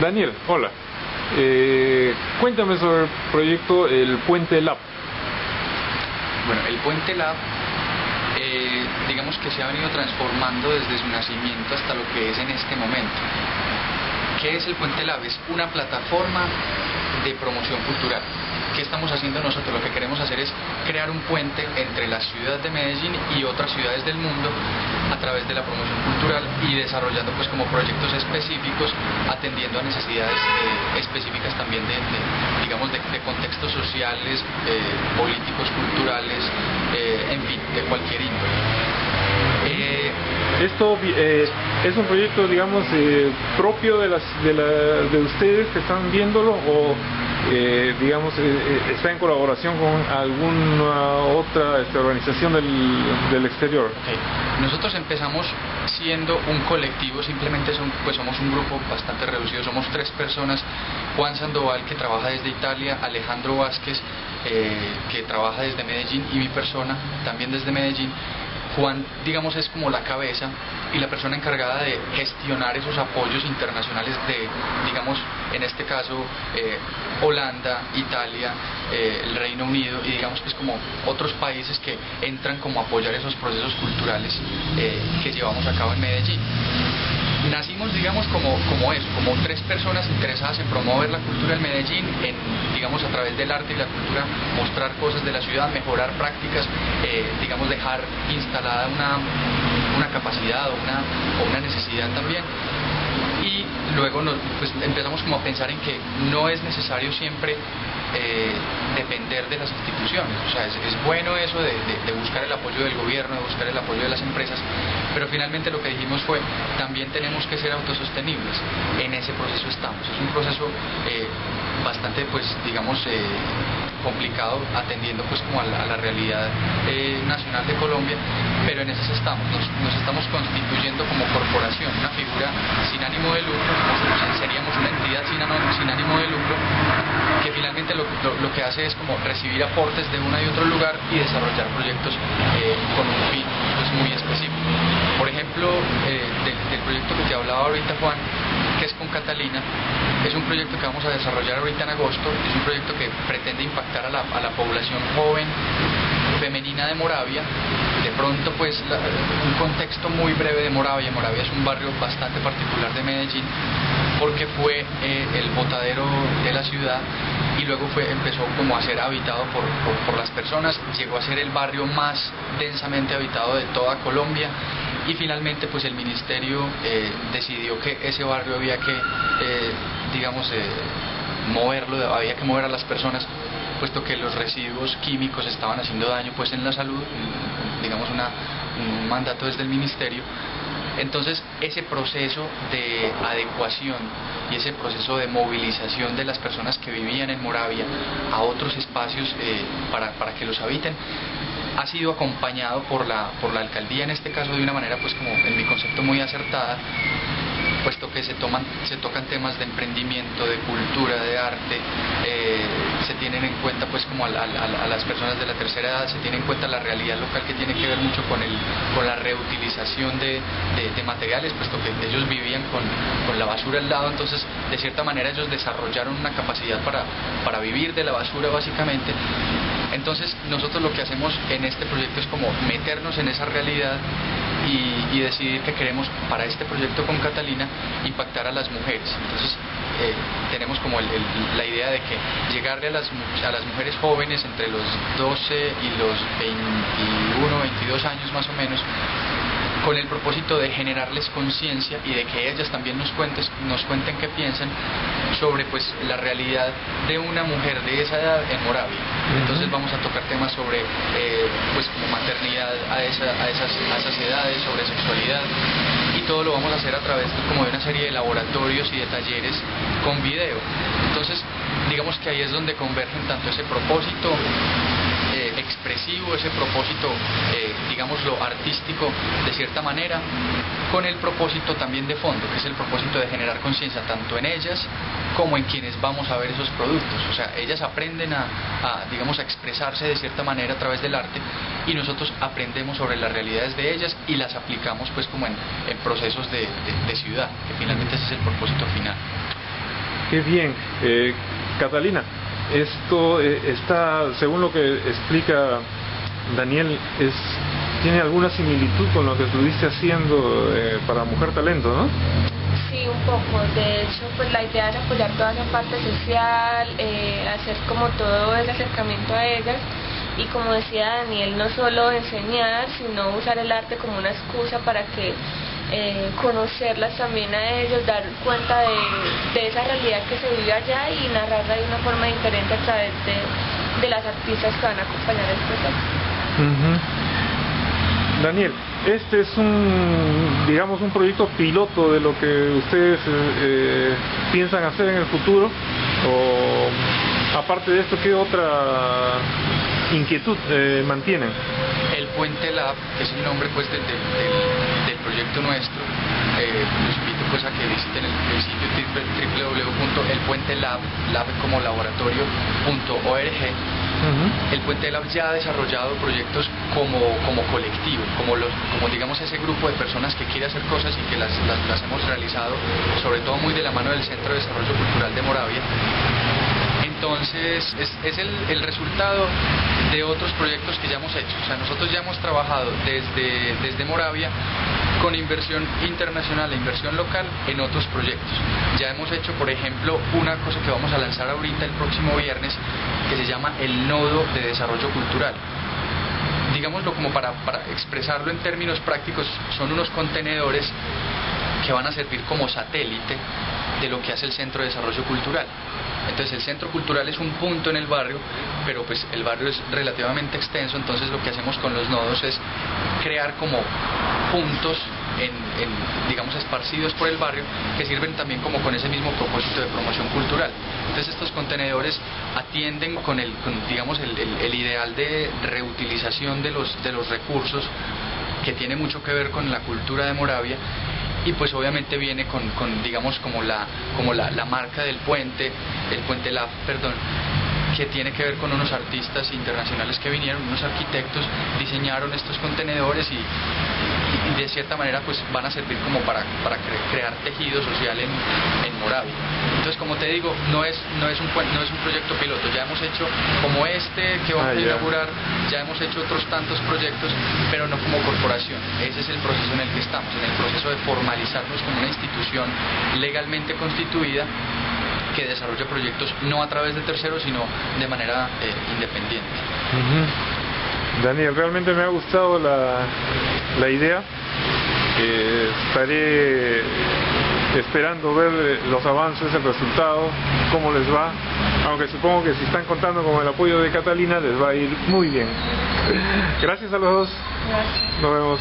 Daniel, hola. Eh, cuéntame sobre el proyecto El Puente Lab. Bueno, el Puente Lab, eh, digamos que se ha venido transformando desde su nacimiento hasta lo que es en este momento. ¿Qué es el Puente Lab? Es una plataforma de promoción cultural. ¿Qué estamos haciendo nosotros? Lo que queremos hacer es crear un puente entre la ciudad de Medellín y otras ciudades del mundo a través de la promoción cultural y desarrollando pues como proyectos específicos atendiendo a necesidades eh, específicas también de, digamos de, contextos sociales, eh, políticos, culturales, eh, en fin, de cualquier índole. Esto es un proyecto, digamos, propio de, las, de, la, de ustedes que están viéndolo o eh, digamos, eh, eh, está en colaboración con alguna otra este, organización del, exterior? Nosotros empezamos siendo un colectivo, simplemente son, pues somos un grupo bastante reducido, somos tres personas, Juan Sandoval que trabaja desde Italia, Alejandro Vázquez que trabaja desde Medellín y mi persona también desde Medellín. Juan, digamos, es como la cabeza y la persona encargada de gestionar esos apoyos internacionales de, digamos, en este caso, eh, Holanda, Italia, eh, el Reino Unido y digamos que es como otros países que entran como apoyar esos procesos culturales eh, que llevamos a cabo en Medellín. Nacimos, digamos, como, como eso, como tres personas interesadas en promover la cultura en Medellín, en, digamos, a través del arte y la cultura, mostrar cosas de la ciudad, mejorar prácticas, eh, digamos, dejar instalada una, una capacidad o una, o una necesidad también y luego nos, pues, empezamos como a pensar en que no es necesario siempre eh, depender de las instituciones. O sea, es, bueno eso de, buscar el apoyo del gobierno, de buscar el apoyo de las empresas, pero finalmente lo que dijimos fue, también tenemos que ser autosostenibles. En ese proceso estamos. Es un proceso eh, bastante, pues, digamos, eh, complicado atendiendo pues como a la, realidad nacional de Colombia, pero en eso estamos, nos, estamos constituyendo como corporación, una figura sin ánimo de lucro, seríamos una entidad sin, sin ánimo de lucro que finalmente lo, que hace es como recibir aportes de una y otro lugar y desarrollar proyectos eh, con un fin pues, muy específico. Por ejemplo, eh, del, proyecto que te hablaba ahorita Juan, que es con Catalina, es un proyecto que vamos a desarrollar ahorita en agosto, es un proyecto que pretende impactar a la, a la población joven femenina de Moravia. De pronto, pues, un contexto muy breve de Moravia. Moravia es un barrio bastante particular de Medellín porque fue eh, el botadero de la ciudad y luego fue, empezó como a ser habitado por, por, las personas, llegó a ser el barrio más densamente habitado de toda Colombia y finalmente pues el ministerio eh, decidió que ese barrio había que, eh, digamos, moverlo, había que mover a las personas puesto que los residuos químicos estaban haciendo daño pues en la salud, digamos una, un mandato desde el ministerio. Entonces ese proceso de adecuación y ese proceso de movilización de las personas que vivían en Moravia a otros espacios eh, para, para que los habiten ha sido acompañado por la, por la alcaldía en este caso de una manera pues como en mi concepto muy acertada puesto que se, tocan temas de emprendimiento, de cultura, de arte, eh, se tienen en cuenta pues como a, las personas de la tercera edad, se tiene en cuenta la realidad local que tiene que ver mucho con, el, con la reutilización de, materiales, puesto que ellos vivían con, la basura al lado, entonces de cierta manera ellos desarrollaron una capacidad para, para vivir de la basura básicamente. Entonces nosotros lo que hacemos en este proyecto es como meternos en esa realidad y, decidir que queremos para este proyecto con Catalina impactar a las mujeres. Entonces eh, tenemos como la idea de que llegarle a las, a las mujeres jóvenes entre los 12 y los 21, 22 años más o menos con el propósito de generarles conciencia y de que ellas también nos, cuentes, nos cuenten qué piensan sobre pues la realidad de una mujer de esa edad en Moravia. Entonces vamos a tocar temas sobre eh, pues como maternidad a, esas, a esas edades, sobre sexualidad todo lo vamos a hacer a través como de una serie de laboratorios y de talleres con video. Entonces digamos que ahí es donde convergen tanto ese propósito expresivo, ese propósito, eh, digámoslo, artístico de cierta manera, con el propósito también de fondo, que es el propósito de generar conciencia tanto en ellas como en quienes vamos a ver esos productos. O sea, ellas aprenden a, digamos, a expresarse de cierta manera a través del arte y nosotros aprendemos sobre las realidades de ellas y las aplicamos pues como en, procesos de, de ciudad, que finalmente ese es el propósito final. Qué bien. Eh, Catalina, esto eh, está, según lo que explica Daniel, es tiene alguna similitud con lo que estuviste haciendo eh, para Mujer Talento, ¿no? Sí, un poco. De hecho, pues la idea es apoyar toda esa parte social, eh, hacer como todo el acercamiento a ellas y como decía Daniel, no solo enseñar, sino usar el arte como una excusa para que eh, conocerlas también a ellos, dar cuenta de, esa realidad que se vive allá y narrarla de una forma diferente a través de, las artistas que van a acompañar el proceso. Daniel, este es un, digamos, un proyecto piloto de lo que ustedes eh, piensan hacer en el futuro, o aparte de esto, ¿qué otra inquietud eh, mantienen? El Puente Lab, que es el nombre pues del, proyecto nuestro, eh, los invito pues a que visiten el, sitio www.elpuentelab, lab como laboratorio.org. El Puente Lab ya ha desarrollado proyectos como, como colectivo, como, los, como digamos ese grupo de personas que quiere hacer cosas y que las, las, hemos realizado, sobre todo muy de la mano del Centro de Desarrollo Cultural de Moravia. Entonces es, es el, el resultado de otros proyectos que ya hemos hecho. O sea, nosotros ya hemos trabajado desde, desde Moravia con inversión internacional e inversión local en otros proyectos. Ya hemos hecho, por ejemplo, una cosa que vamos a lanzar ahorita el próximo viernes que se llama el Nodo de Desarrollo Cultural. Digámoslo como para, para expresarlo en términos prácticos, son unos contenedores que van a servir como satélite de lo que hace el Centro de Desarrollo Cultural. Entonces el centro cultural es un punto en el barrio, pero pues el barrio es relativamente extenso, entonces lo que hacemos con los nodos es crear como puntos en, digamos esparcidos por el barrio que sirven también como con ese mismo propósito de promoción cultural. Entonces estos contenedores atienden con el digamos el, el ideal de reutilización de los de los recursos que tiene mucho que ver con la cultura de Moravia y pues obviamente viene con, digamos como la como la, la, marca del puente el puente LAF perdón que tiene que ver con unos artistas internacionales que vinieron, unos arquitectos, diseñaron estos contenedores y, de cierta manera pues van a servir como para, para crear tejido social en, en, Moravia. Entonces como te digo, no es, no, es un, no es un proyecto piloto, ya hemos hecho como este que vamos a ah, inaugurar, ya hemos hecho otros tantos proyectos, pero no como corporación. Ese es el proceso en el que estamos, en el proceso de formalizarnos como una institución legalmente constituida que desarrolla proyectos no a través de terceros, sino de manera eh, independiente. Daniel, realmente me ha gustado la, la idea. Eh, estaré esperando ver eh, los avances, el resultado, cómo les va, aunque supongo que si están contando con el apoyo de Catalina les va a ir muy bien. Gracias a los dos. Nos vemos.